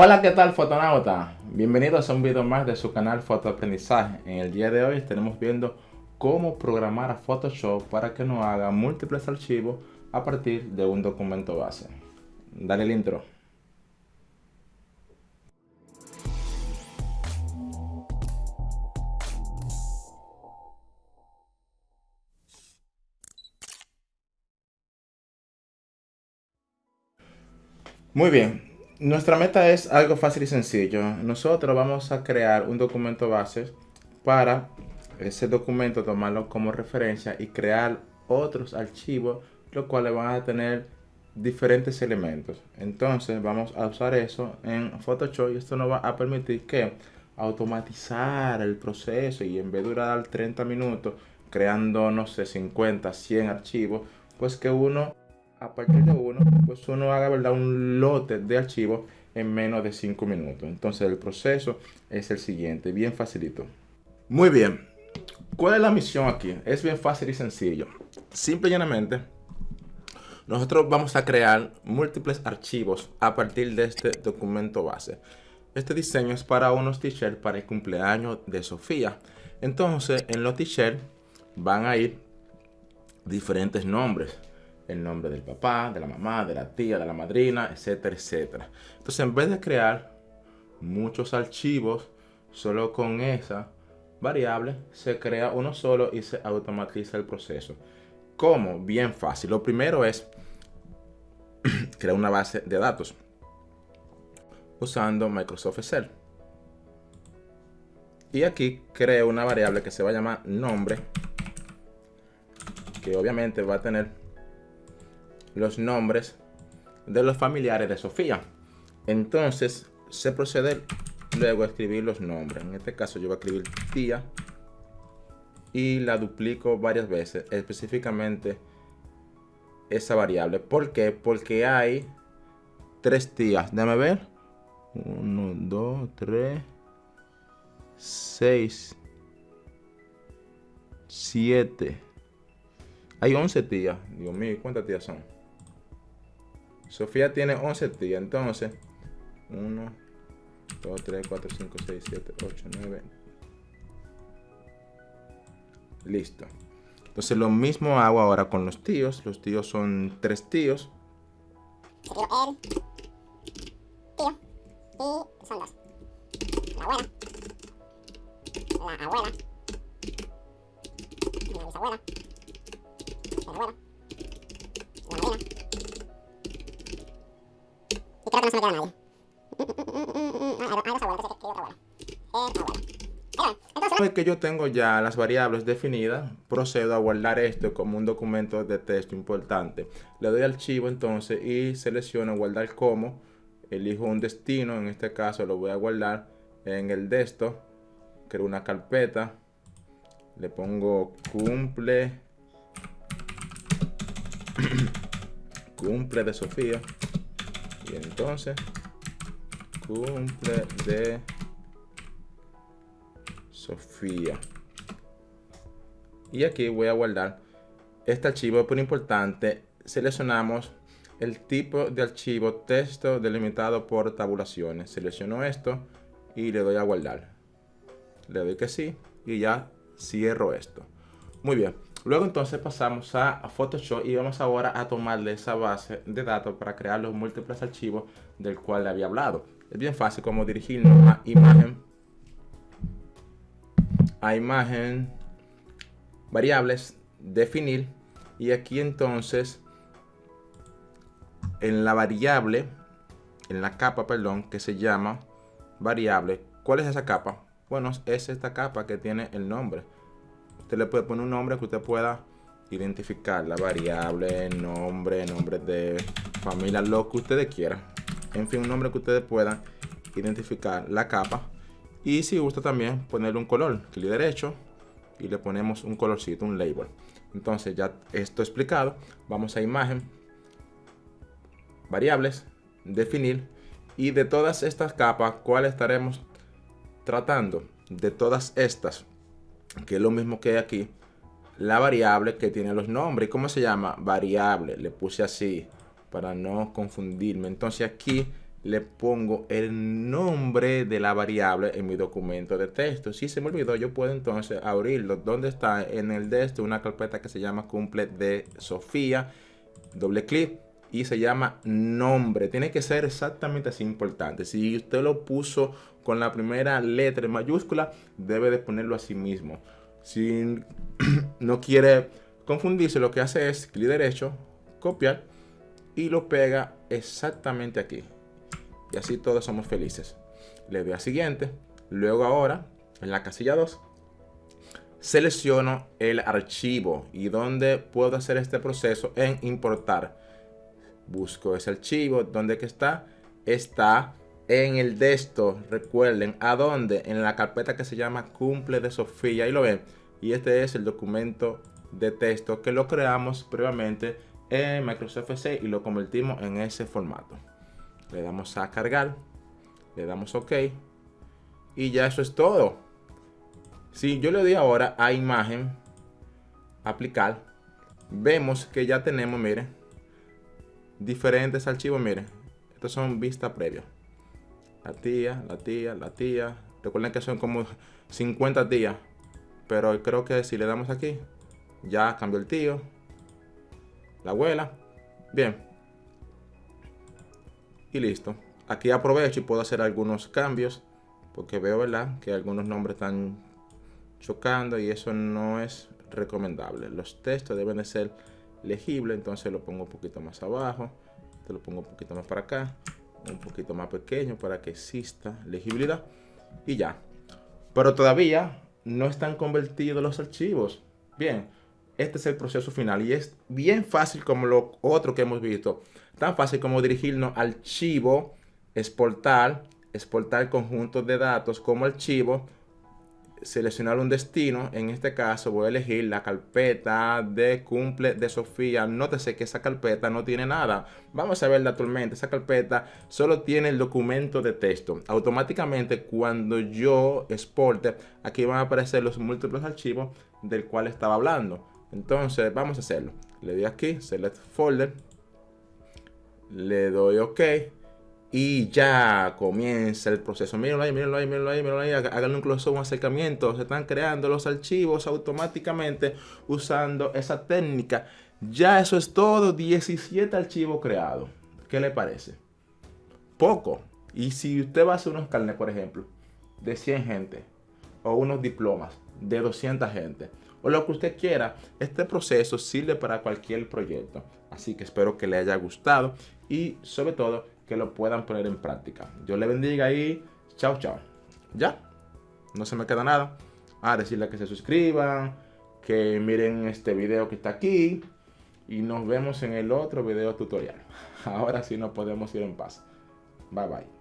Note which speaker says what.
Speaker 1: Hola, ¿qué tal fotonauta? Bienvenidos a un video más de su canal Fotoaprendizaje. En el día de hoy estaremos viendo cómo programar a Photoshop para que nos haga múltiples archivos a partir de un documento base. Dale el intro. Muy bien, nuestra meta es algo fácil y sencillo. Nosotros vamos a crear un documento base para ese documento tomarlo como referencia y crear otros archivos los cuales van a tener diferentes elementos. Entonces vamos a usar eso en Photoshop y esto nos va a permitir que automatizar el proceso y en vez de durar 30 minutos creando, no sé, 50, 100 archivos, pues que uno a partir de uno, pues uno haga ¿verdad? un lote de archivos en menos de 5 minutos. Entonces el proceso es el siguiente, bien facilito. Muy bien, ¿cuál es la misión aquí? Es bien fácil y sencillo. Simple y llanamente, nosotros vamos a crear múltiples archivos a partir de este documento base. Este diseño es para unos t-shirts para el cumpleaños de Sofía. Entonces, en los t-shirts van a ir diferentes nombres el nombre del papá, de la mamá, de la tía, de la madrina, etcétera, etcétera. Entonces, en vez de crear muchos archivos solo con esa variable, se crea uno solo y se automatiza el proceso. ¿Cómo? Bien fácil. Lo primero es crear una base de datos usando Microsoft Excel. Y aquí creo una variable que se va a llamar nombre, que obviamente va a tener los nombres de los familiares de Sofía. Entonces se procede luego a escribir los nombres. En este caso yo voy a escribir tía y la duplico varias veces, específicamente esa variable. ¿Por qué? Porque hay tres tías. Déjame ver. 1, 2, 3, 6, 7. Hay 11 tías. Dios mío, ¿cuántas tías son? Sofía tiene 11 tías, entonces 1, 2, 3, 4, 5, 6, 7, 8, 9. Listo. Entonces lo mismo hago ahora con los tíos. Los tíos son tres tíos. Tío, él, tío, y son dos. La abuela, la abuela, la bisabuela, la abuela, creo que vez que yo tengo ya las variables definidas, procedo a guardar esto como un documento de texto importante. Le doy archivo entonces y selecciono guardar como. Elijo un destino, en este caso lo voy a guardar en el desktop. Creo una carpeta. Le pongo cumple. cumple de Sofía. Y entonces, cumple de Sofía. Y aquí voy a guardar este archivo, por importante, seleccionamos el tipo de archivo texto delimitado por tabulaciones. Selecciono esto y le doy a guardar. Le doy que sí y ya cierro esto. Muy bien. Luego entonces pasamos a Photoshop y vamos ahora a tomarle esa base de datos para crear los múltiples archivos del cual le había hablado. Es bien fácil como dirigirnos a imagen, a imagen, variables, definir y aquí entonces en la variable, en la capa, perdón, que se llama variable. ¿Cuál es esa capa? Bueno, es esta capa que tiene el nombre. Usted le puede poner un nombre que usted pueda identificar, la variable, nombre, nombre de familia, lo que ustedes quieran. En fin, un nombre que ustedes puedan identificar la capa. Y si gusta también ponerle un color, clic derecho y le ponemos un colorcito, un label. Entonces ya esto explicado, vamos a imagen, variables, definir y de todas estas capas, ¿cuál estaremos tratando? De todas estas, que es lo mismo que aquí, la variable que tiene los nombres. ¿Cómo se llama? Variable. Le puse así para no confundirme. Entonces aquí le pongo el nombre de la variable en mi documento de texto. Si se me olvidó, yo puedo entonces abrirlo. ¿Dónde está? En el de este, una carpeta que se llama cumple de Sofía. Doble clic y se llama nombre. Tiene que ser exactamente así importante. Si usted lo puso con la primera letra en mayúscula, debe de ponerlo así mismo. Si no quiere confundirse, lo que hace es clic derecho, copiar y lo pega exactamente aquí. Y así todos somos felices. Le doy a siguiente. Luego ahora, en la casilla 2, selecciono el archivo y donde puedo hacer este proceso en importar busco ese archivo. ¿Dónde que está? Está en el desktop. Recuerden, ¿a dónde? En la carpeta que se llama cumple de Sofía. Ahí lo ven. Y este es el documento de texto que lo creamos previamente en Microsoft Excel y lo convertimos en ese formato. Le damos a cargar. Le damos OK. Y ya eso es todo. Si yo le doy ahora a imagen, aplicar, vemos que ya tenemos, miren, diferentes archivos, miren. Estos son vista previa. La tía, la tía, la tía. Recuerden que son como 50 tías. Pero creo que si le damos aquí, ya cambió el tío. La abuela. Bien. Y listo. Aquí aprovecho y puedo hacer algunos cambios. Porque veo, ¿verdad? Que algunos nombres están chocando y eso no es recomendable. Los textos deben de ser legible, entonces lo pongo un poquito más abajo, te lo pongo un poquito más para acá, un poquito más pequeño para que exista legibilidad y ya. Pero todavía no están convertidos los archivos. Bien, este es el proceso final y es bien fácil como lo otro que hemos visto. Tan fácil como dirigirnos al archivo, exportar, exportar conjuntos de datos como archivo, seleccionar un destino. En este caso voy a elegir la carpeta de cumple de Sofía. Nótese que esa carpeta no tiene nada. Vamos a verla actualmente. Esa carpeta solo tiene el documento de texto. Automáticamente cuando yo exporte, aquí van a aparecer los múltiples archivos del cual estaba hablando. Entonces vamos a hacerlo. Le doy aquí, Select Folder. Le doy OK y ya comienza el proceso. Mírenlo ahí, mírenlo ahí, mírenlo ahí, mírenlo ahí. Hagan un close un acercamiento. Se están creando los archivos automáticamente usando esa técnica. Ya eso es todo. 17 archivos creados. ¿Qué le parece? Poco. Y si usted va a hacer unos carnes, por ejemplo, de 100 gente, o unos diplomas de 200 gente, o lo que usted quiera, este proceso sirve para cualquier proyecto. Así que espero que le haya gustado y sobre todo que lo puedan poner en práctica. Dios le bendiga y chao, chao. Ya, no se me queda nada. A decirle que se suscriban, que miren este video que está aquí y nos vemos en el otro video tutorial. Ahora sí nos podemos ir en paz. Bye bye.